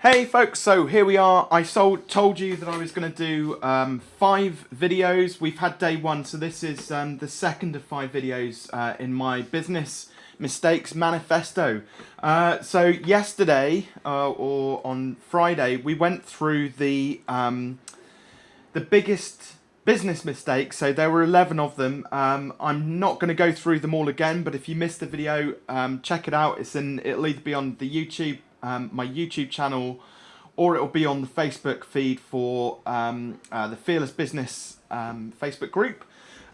Hey folks, so here we are. I sold, told you that I was going to do um, five videos. We've had day one, so this is um, the second of five videos uh, in my business mistakes manifesto. Uh, so yesterday, uh, or on Friday, we went through the um, the biggest business mistakes. So there were 11 of them. Um, I'm not going to go through them all again, but if you missed the video, um, check it out. It's in, it'll either be on the YouTube, um, my YouTube channel, or it'll be on the Facebook feed for um, uh, the Fearless Business um, Facebook group.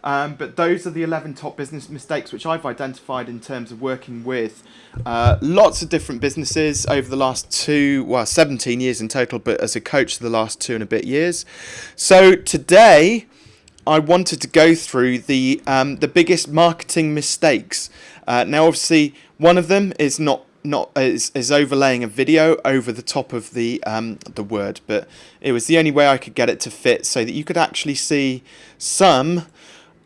Um, but those are the 11 top business mistakes which I've identified in terms of working with uh, lots of different businesses over the last two, well, 17 years in total, but as a coach for the last two and a bit years. So today I wanted to go through the, um, the biggest marketing mistakes. Uh, now, obviously, one of them is not not is, is overlaying a video over the top of the um, the word, but it was the only way I could get it to fit so that you could actually see some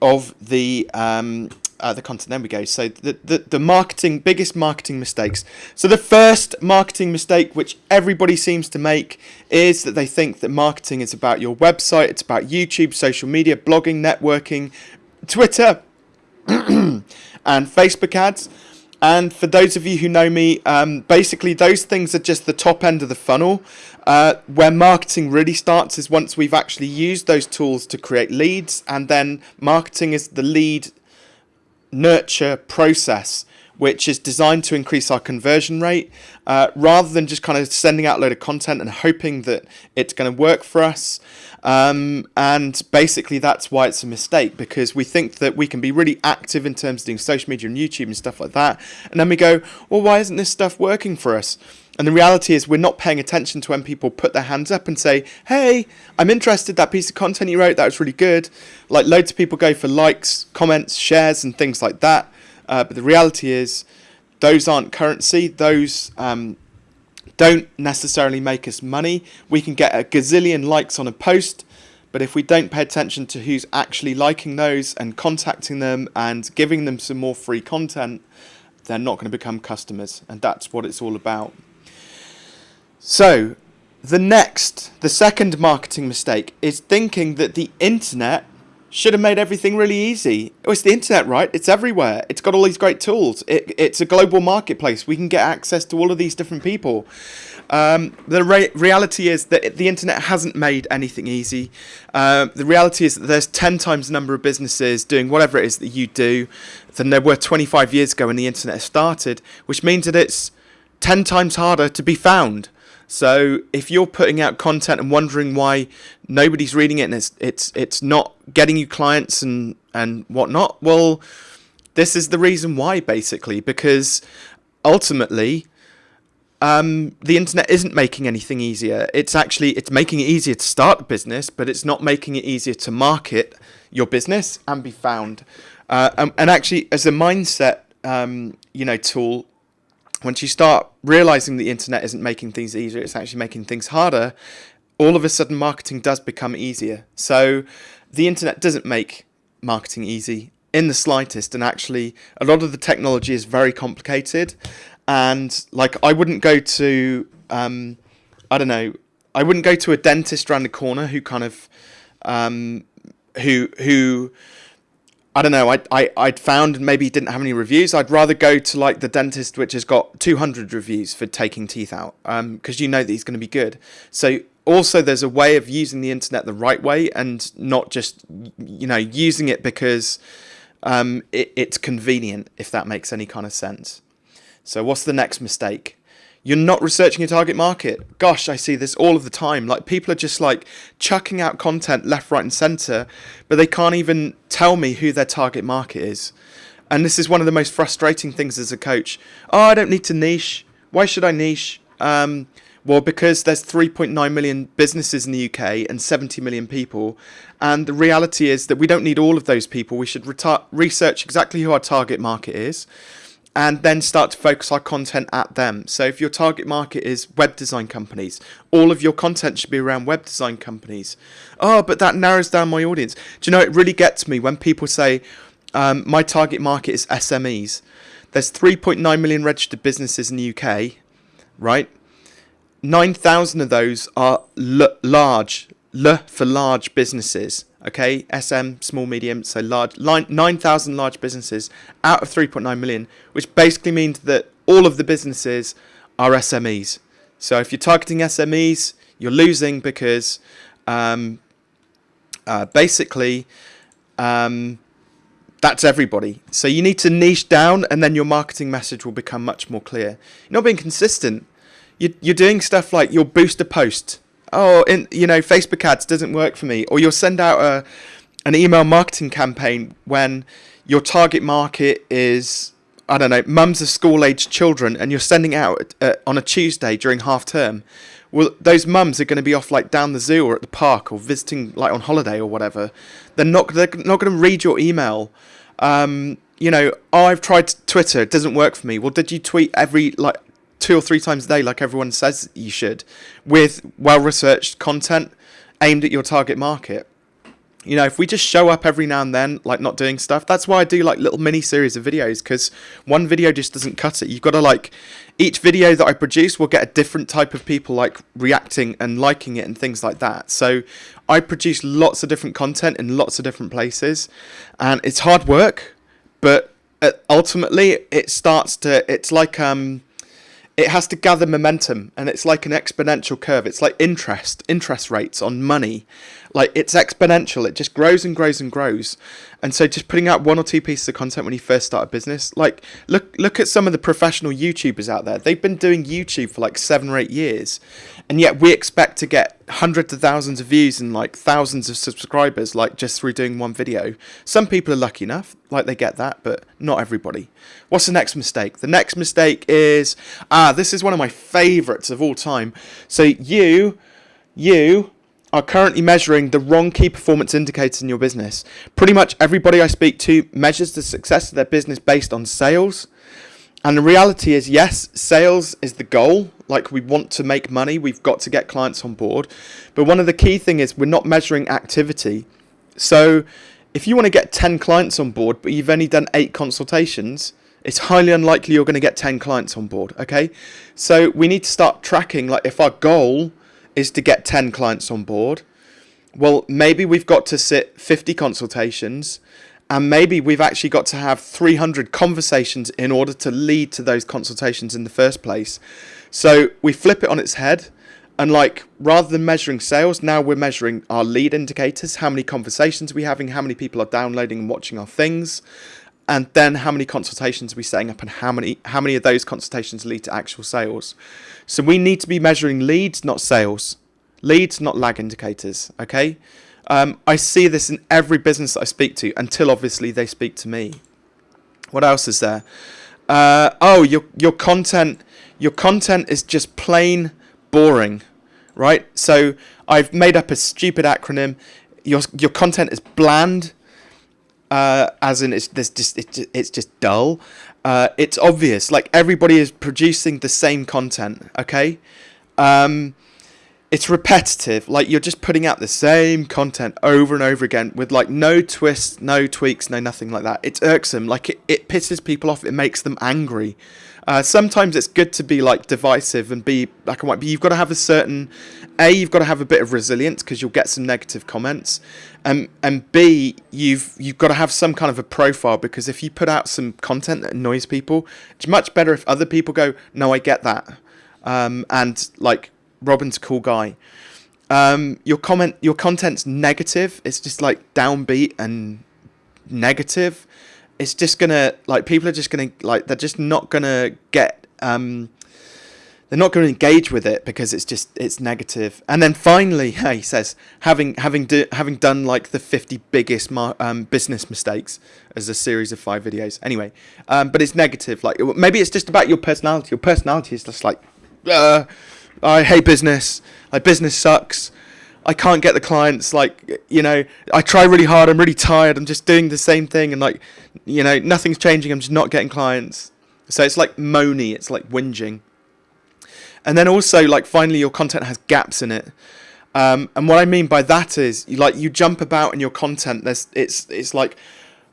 of the um, uh, the content. There we go. So the, the the marketing biggest marketing mistakes. So the first marketing mistake, which everybody seems to make, is that they think that marketing is about your website. It's about YouTube, social media, blogging, networking, Twitter, and Facebook ads. And for those of you who know me, um, basically those things are just the top end of the funnel. Uh, where marketing really starts is once we've actually used those tools to create leads, and then marketing is the lead nurture process which is designed to increase our conversion rate uh, rather than just kind of sending out a load of content and hoping that it's going to work for us. Um, and basically, that's why it's a mistake because we think that we can be really active in terms of doing social media and YouTube and stuff like that. And then we go, well, why isn't this stuff working for us? And the reality is, we're not paying attention to when people put their hands up and say, Hey, I'm interested. That piece of content you wrote, that was really good. Like, loads of people go for likes, comments, shares, and things like that. Uh, but the reality is, those aren't currency. Those um, don't necessarily make us money. We can get a gazillion likes on a post, but if we don't pay attention to who's actually liking those and contacting them and giving them some more free content, they're not going to become customers. And that's what it's all about. So, the next, the second marketing mistake is thinking that the internet should have made everything really easy. Oh, it's the internet, right? It's everywhere. It's got all these great tools. It, it's a global marketplace. We can get access to all of these different people. Um, the re reality is that the internet hasn't made anything easy. Uh, the reality is that there's 10 times the number of businesses doing whatever it is that you do than there were 25 years ago when the internet started, which means that it's 10 times harder to be found. So if you're putting out content and wondering why nobody's reading it and it's it's it's not getting you clients and and whatnot, well, this is the reason why basically because ultimately um, the internet isn't making anything easier. It's actually it's making it easier to start a business, but it's not making it easier to market your business and be found. Uh, and, and, actually, as a mindset, um, you know, tool, once you start realizing the internet isn't making things easier, it's actually making things harder, all of a sudden marketing does become easier. So the internet doesn't make marketing easy in the slightest. And actually, a lot of the technology is very complicated. And like, I wouldn't go to, um, I don't know, I wouldn't go to a dentist around the corner who kind of, um, who, who, I don't know, I, I, I'd found maybe didn't have any reviews. I'd rather go to like the dentist, which has got 200 reviews for taking teeth out, because um, you know that he's going to be good. So also there's a way of using the internet the right way and not just, you know, using it because um, it, it's convenient, if that makes any kind of sense. So what's the next mistake? You're not researching your target market. Gosh, I see this all of the time. Like people are just like chucking out content left, right, and center, but they can't even tell me who their target market is. And this is one of the most frustrating things as a coach. Oh, I don't need to niche. Why should I niche? Um, well, because there's 3.9 million businesses in the UK and 70 million people. And the reality is that we don't need all of those people. We should research exactly who our target market is and then start to focus our content at them. So if your target market is web design companies, all of your content should be around web design companies. Oh, but that narrows down my audience. Do you know, it really gets me when people say, um, my target market is SMEs. There's 3.9 million registered businesses in the UK, right? 9,000 of those are large, L for large businesses. Okay, SM, small, medium, so large, 9,000 large businesses out of 3.9 million, which basically means that all of the businesses are SMEs. So if you're targeting SMEs, you're losing because um, uh, basically um, that's everybody. So you need to niche down, and then your marketing message will become much more clear. You're not being consistent. You're, you're doing stuff like your booster post. Oh, in you know, Facebook ads doesn't work for me, or you'll send out a an email marketing campaign when your target market is I don't know, mums of school aged children, and you're sending out uh, on a Tuesday during half term. Well, those mums are going to be off like down the zoo or at the park or visiting like on holiday or whatever. They're not they're not going to read your email. Um, you know, I've tried Twitter, it doesn't work for me. Well, did you tweet every like two or three times a day, like everyone says you should, with well researched content aimed at your target market? you know, if we just show up every now and then, like not doing stuff, that's why I do like little mini series of videos because one video just doesn't cut it. You've got to like, each video that I produce will get a different type of people like reacting and liking it and things like that. So I produce lots of different content in lots of different places and it's hard work, but uh, ultimately it starts to, it's like, um, it has to gather momentum and it's like an exponential curve. It's like interest interest rates on money. Like it's exponential. It just grows and grows and grows. And so just putting out one or two pieces of content when you first start a business like look look at some of the professional youtubers out there. They've been doing youtube for like seven or eight years. And yet we expect to get hundreds of thousands of views and like thousands of subscribers like just through doing one video some people are lucky enough like they get that but not everybody what's the next mistake the next mistake is ah this is one of my favorites of all time so you you are currently measuring the wrong key performance indicators in your business. Pretty much everybody I speak to measures the success of their business based on sales. And the reality is, yes, sales is the goal. Like we want to make money, we've got to get clients on board. But one of the key thing is we're not measuring activity. So if you want to get 10 clients on board, but you've only done eight consultations, it's highly unlikely you're going to get 10 clients on board. Okay. So we need to start tracking, like if our goal is to get 10 clients on board. Well, maybe we've got to sit 50 consultations and maybe we've actually got to have 300 conversations in order to lead to those consultations in the first place. So we flip it on its head and like rather than measuring sales, now we're measuring our lead indicators, how many conversations are we're having, how many people are downloading and watching our things, and then how many consultations are we setting up and how many how many of those consultations lead to actual sales. So we need to be measuring leads, not sales. Leads, not lag indicators. Okay. Um, I see this in every business that I speak to until obviously they speak to me. What else is there? Uh, oh, your your content your content is just plain boring, right? So I've made up a stupid acronym. Your your content is bland, uh, as in it's just it's just, it's just dull. Uh, it's obvious, like everybody is producing the same content. Okay, um, it's repetitive. Like you're just putting out the same content over and over again with like no twists, no tweaks, no nothing like that. It's irksome. Like it, it pisses people off. It makes them angry. Uh, sometimes it's good to be like divisive and be black and white, but you've got to have a certain a you've got to have a bit of resilience because you'll get some negative comments, and and b you've you've got to have some kind of a profile because if you put out some content that annoys people, it's much better if other people go, no, I get that, um, and like Robin's a cool guy. Um, your comment, your content's negative. It's just like downbeat and negative it's just gonna like people are just gonna like they're just not gonna get um they're not to engage with it because it's just it's negative. And then finally, he says having having do, having done like the 50 biggest um, business mistakes as a series of five videos. Anyway, um, but it's negative. Like maybe it's just about your personality. Your personality is just like, uh, I hate business. Like business sucks. I can't get the clients. Like, you know, I try really hard. I'm really tired. I'm just doing the same thing, and like, you know, nothing's changing. I'm just not getting clients. So it's like moany. It's like whinging. And then also, like, finally, your content has gaps in it. Um, and what I mean by that is, like, you jump about in your content. There's, it's, it's like,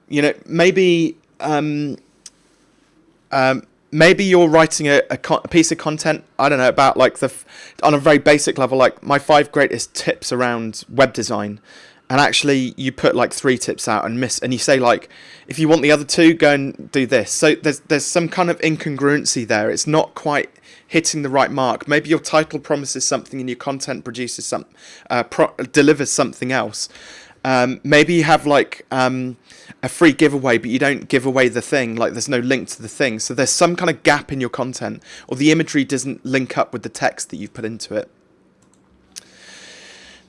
you know, maybe, um, um, maybe you're writing a, a, a, piece of content i don't know about like the on a very basic level like my five greatest tips around web design. And actually you put like three tips out and miss and you say like if you want the other two go and do this. So there's there's some kind of incongruency there. It's not quite hitting the right mark. Maybe your title promises something and your content produces some uh, delivers something else um, maybe you have like um, a free giveaway, but you don't give away the thing. Like there's no link to the thing. So there's some kind of gap in your content, or the imagery doesn't link up with the text that you've put into it.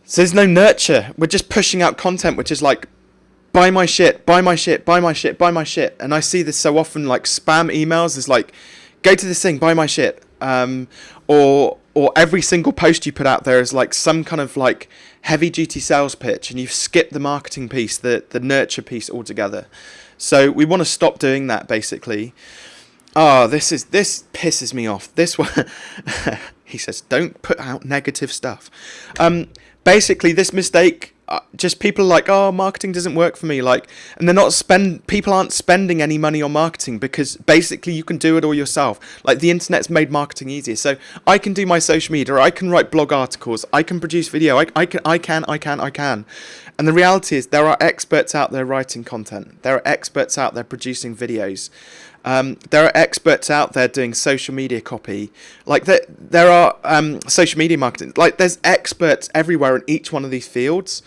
So there's no nurture. We're just pushing out content, which is like, buy my shit, buy my shit, buy my shit, buy my shit. And I see this so often, like spam emails is like, go to this thing, buy my shit. Um, or or every single post you put out there is like some kind of like heavy duty sales pitch and you've skipped the marketing piece, the, the nurture piece altogether. So we want to stop doing that basically. Oh, this is this pisses me off. This one he says, don't put out negative stuff. Um, basically this mistake uh, just people are like oh marketing doesn't work for me like and they're not spend people aren't spending any money on marketing because basically you can do it all yourself. Like the internet's made marketing easier. So i can do my social media i can write blog articles i can produce video i, I can i can i can i can. And the reality is there are experts out there writing content. There are experts out there producing videos um, there are experts out there doing social media copy. Like there, there are um, social media marketing. Like there's experts everywhere in each one of these fields.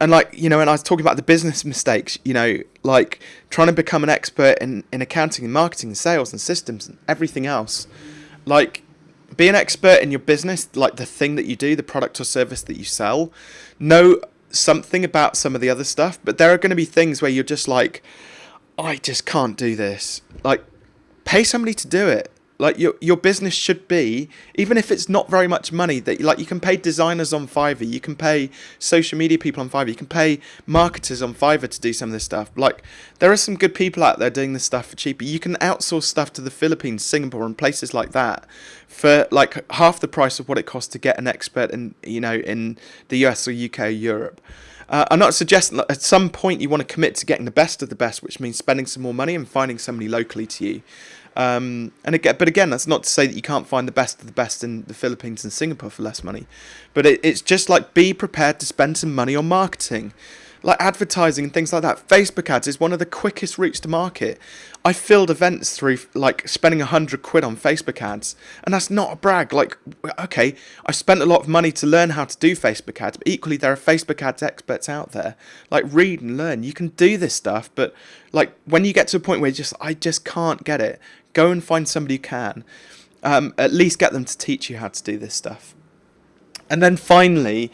And like you know, and I was talking about the business mistakes. You know, like trying to become an expert in in accounting and marketing and sales and systems and everything else. Like be an expert in your business, like the thing that you do, the product or service that you sell. Know something about some of the other stuff, but there are going to be things where you're just like I just can't do this. Like, pay somebody to do it. Like your your business should be, even if it's not very much money, that like you can pay designers on Fiverr, you can pay social media people on Fiverr, you can pay marketers on Fiverr to do some of this stuff. Like there are some good people out there doing this stuff for cheaper. You can outsource stuff to the Philippines, Singapore, and places like that for like half the price of what it costs to get an expert in you know in the US or UK or Europe. Uh, I'm not suggesting that at some point you want to commit to getting the best of the best, which means spending some more money and finding somebody locally to you. Um, and again, but again, that's not to say that you can't find the best of the best in the Philippines and Singapore for less money. But it, it's just like be prepared to spend some money on marketing like advertising and things like that. Facebook ads is one of the quickest routes to market. I filled events through like spending a hundred quid on Facebook ads, and that's not a brag. Like, okay, I spent a lot of money to learn how to do Facebook ads, but equally there are Facebook ads experts out there. Like, read and learn. You can do this stuff, but like when you get to a point where just I just can't get it, go and find somebody who can. Um, at least get them to teach you how to do this stuff. And then finally,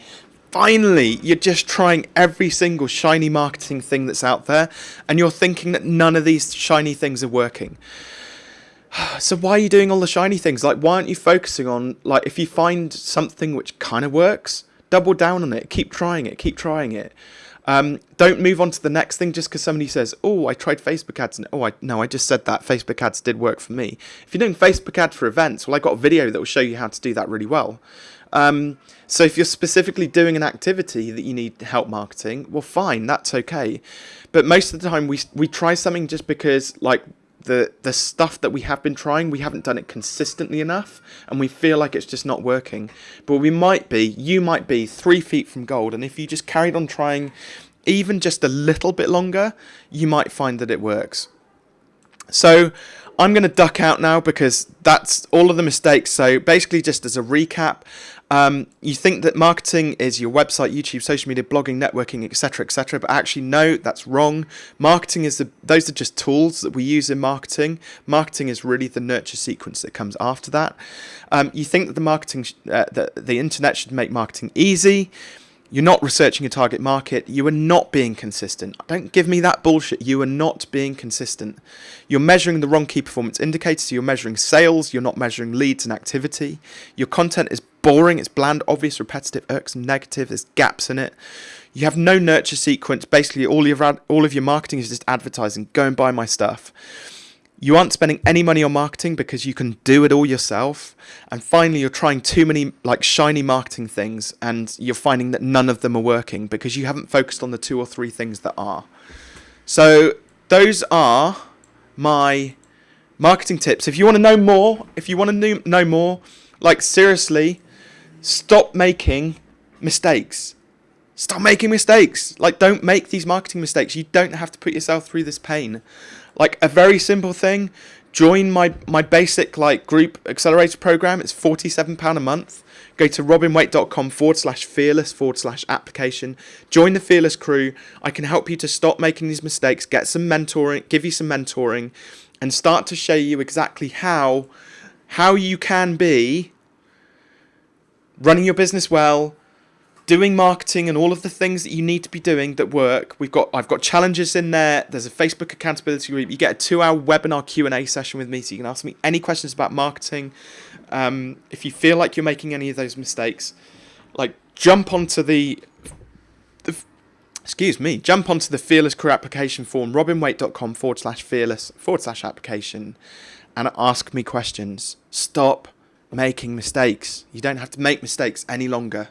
finally you're just trying every single shiny marketing thing that's out there and you're thinking that none of these shiny things are working so why are you doing all the shiny things like why aren't you focusing on like if you find something which kind of works double down on it keep trying it keep trying it um, don't move on to the next thing just because somebody says, "Oh, I tried Facebook ads," and oh, I no, I just said that Facebook ads did work for me. If you're doing Facebook ads for events, well, I got a video that will show you how to do that really well. Um, so if you're specifically doing an activity that you need help marketing, well, fine, that's okay. But most of the time, we we try something just because like the the stuff that we have been trying, we haven't done it consistently enough, and we feel like it's just not working. But we might be, you might be three feet from gold, and if you just carried on trying, even just a little bit longer, you might find that it works. So I'm going to duck out now because that's all of the mistakes. So basically, just as a recap, um, you think that marketing is your website, YouTube, social media, blogging, networking, etc., etc. But actually, no, that's wrong. Marketing is the those are just tools that we use in marketing. Marketing is really the nurture sequence that comes after that. Um, you think that the marketing, uh, the the internet should make marketing easy. You're not researching a target market. You are not being consistent. Don't give me that bullshit. You are not being consistent. You're measuring the wrong key performance indicators. You're measuring sales. You're not measuring leads and activity. Your content is boring. It's bland, obvious, repetitive, irksome, negative. There's gaps in it. You have no nurture sequence. Basically, all your all of your marketing is just advertising. Go and buy my stuff. You aren't spending any money on marketing because you can do it all yourself. And finally, you're trying too many like shiny marketing things and you're finding that none of them are working because you haven't focused on the two or three things that are. So those are my marketing tips. If you want to know more, if you want to know more, like seriously, stop making mistakes. Stop making mistakes. Like, don't make these marketing mistakes. You don't have to put yourself through this pain. Like, a very simple thing join my, my basic like group accelerator program. It's £47 a month. Go to robinwaite.com forward slash fearless forward slash application. Join the fearless crew. I can help you to stop making these mistakes, get some mentoring, give you some mentoring, and start to show you exactly how how you can be running your business well, doing marketing and all of the things that you need to be doing that work. We've got I've got challenges in there. There's a Facebook accountability group. You get a two-hour webinar Q&A session with me so you can ask me any questions about marketing. Um, if you feel like you're making any of those mistakes, like jump onto the, the excuse me, jump onto the Fearless Crew application form, robinwaite.com forward slash fearless forward slash application and ask me questions. Stop making mistakes. You don't have to make mistakes any longer.